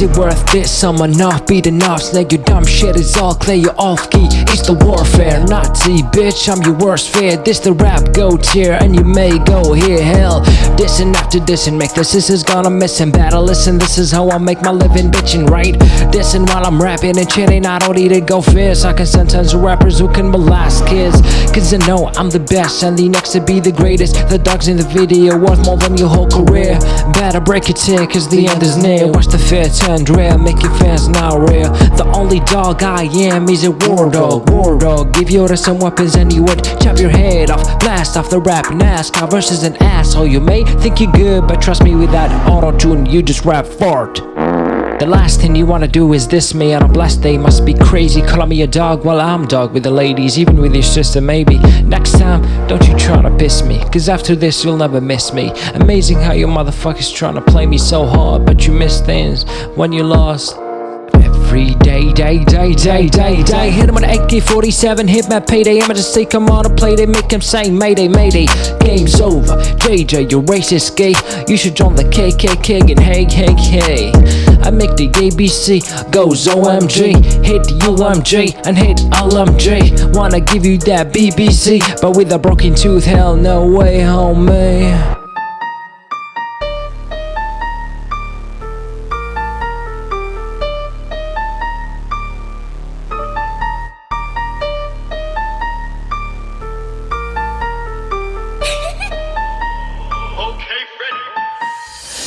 Is it worth this? I'm enough, beat enough Snake your dumb shit is all clear, you're off key. It's the warfare, Nazi bitch I'm your worst fear, this the rap go tier And you may go here, hell. Dissing after dissing, make this, this is gonna miss in battle Listen, this is how I make my living bitching, right? Dissing while I'm rapping and chitting I don't need to go fierce. I can sentence rappers who can molest kids Cause I know I'm the best and the next to be the greatest. The dogs in the video worth more than your whole career. Better break it in cause the end is near. Watch the fear turn rare, make your fans now real The only dog I am is a war dog, war dog. Give you some weapons and you would chop your head off Blast off the rap NASCAR versus an asshole. You may think you're good but trust me with that auto-tune you just rap fart. The last thing you wanna do is this me on a blessed day. Must be crazy calling me a dog. While I'm dog with the ladies Even with your sister maybe. Next time, don't you try to piss me Cause after this you'll never miss me. Amazing how you motherfuckers trying to play me so hard But you miss things when you lost Every day, day, day, day, day, day. Hit him an AK-47, hit my payday. I'ma just take him on a play, they make him say Mayday, mayday, game's over. JJ, you racist gay. You should join the KKK and hey, hey, hey. I make the ABC goes OMG Hit UMG and hit LMG Wanna give you that BBC But with a broken tooth, hell no way, homie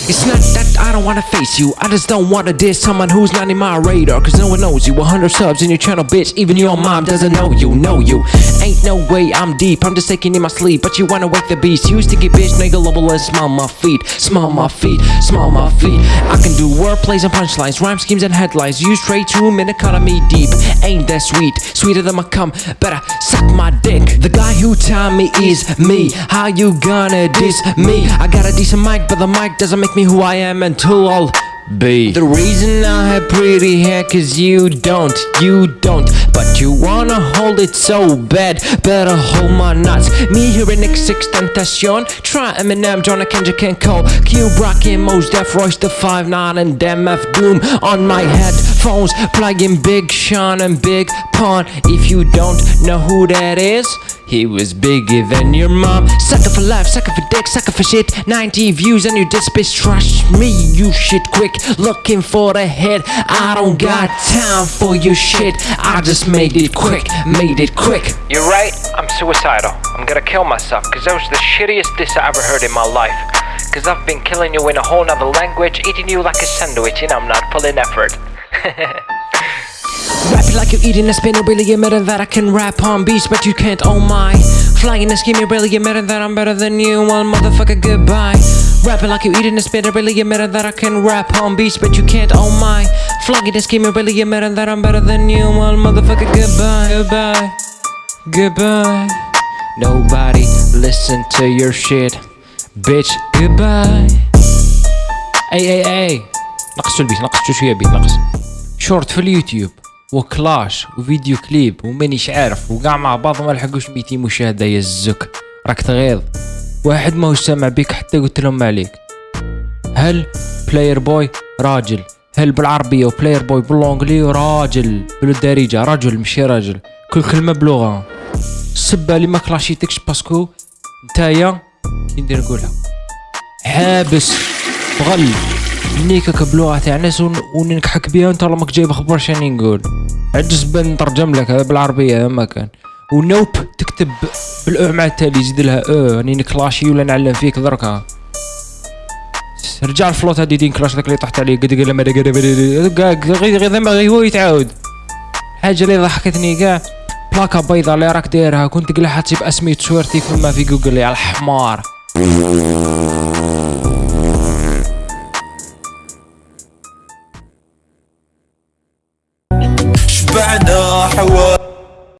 It's not that I don't wanna face you. I just don't wanna diss someone who's not in my radar. Cause no one knows you. 100 subs in your channel bitch. Even your mom doesn't know you, know you. Ain't no way I'm deep. I'm just taking in my sleep. But you wanna wake the beast. You sticky bitch nigga level and smell my feet. Smell my feet, smell my feet. I can do wordplays and punchlines Rhyme schemes and headlines. Use straight to economy deep. Ain't that sweet? Sweeter than my cum. Better suck my dick. The guy who taught me is me. How you gonna diss me? I got a decent mic But the mic doesn't make me who I am until I'll be. The reason I have pretty hair cause you don't, you don't. But you wanna hold it so bad, better hold my nuts. Me here in XXXTentacion Try Eminem, John Kendrick and Cole. Cube rockin' Mos Def, Royce da 5'9 and MF Doom. On my headphones, playing Big Sean and Big Pun. If you don't know who that is he was bigger than your mom. Sucker for life, sucker for dick, sucker for shit. 90 views and you diss bitch Trust me, you shit quick. Looking for the hit. I don't got time for your shit. I just made it quick, made it quick. You're right, I'm suicidal. I'm gonna kill myself Cause that was the shittiest diss I ever heard in my life. Cause I've been killing you in a whole nother language Eating you like a sandwich and I'm not pulling effort Rap it like you're eating a spinner Really admitting that I can rap on beats But you can't, oh my Flying and scheming Really admitting that I'm better than you Well motherfucker goodbye Rapping like you're eating a spinner Really admitting that I can rap on beats But you can't, oh my Flying and scheming Really admitting that I'm better than you Well motherfucker goodbye Goodbye Goodbye Nobody listen to your shit Bitch goodbye اي اي اي نقصوا البيت نقصوا شويه بيت نقص شورت في اليوتيوب وكلاش وفيديو كليب ومانيش عارف وقاع مع بعض ما لحقوش 200 مشاهدة يا الزك. راك تغيظ واحد ما هو سامع بيك حتى قلت لهم ما عليك. هل بلاير بوي راجل. هل بالعربية وبلاير بوي باللونجلي راجل. بالدارجة؟ رجل ماشي راجل. كل كلمة بلغة. السبه اللي ما كلاشيتكش باسكو. نتايا. كي ندير نقولها. حابس بغل نيكك بلغة تاع ناس وننكحك بها وانت راك جايب خبر شاني نقول عجز بان نترجم لك هذا بالعربية ما كان. ونوب تكتب بالاو مع التالي زيد لها أو راني نكلاشي ولا نعلم فيك دركا. رجع الفلوت هادي دين كلاش داك اللي طحت عليه قد قال ما غير غير ما هو يتعاود. حاجة اللي ضحكتني كاع بلاكا بيضا اللي راك دايرها كنت قلها تجيب اسمي تصويرتي فما في جوجل يا الحمار.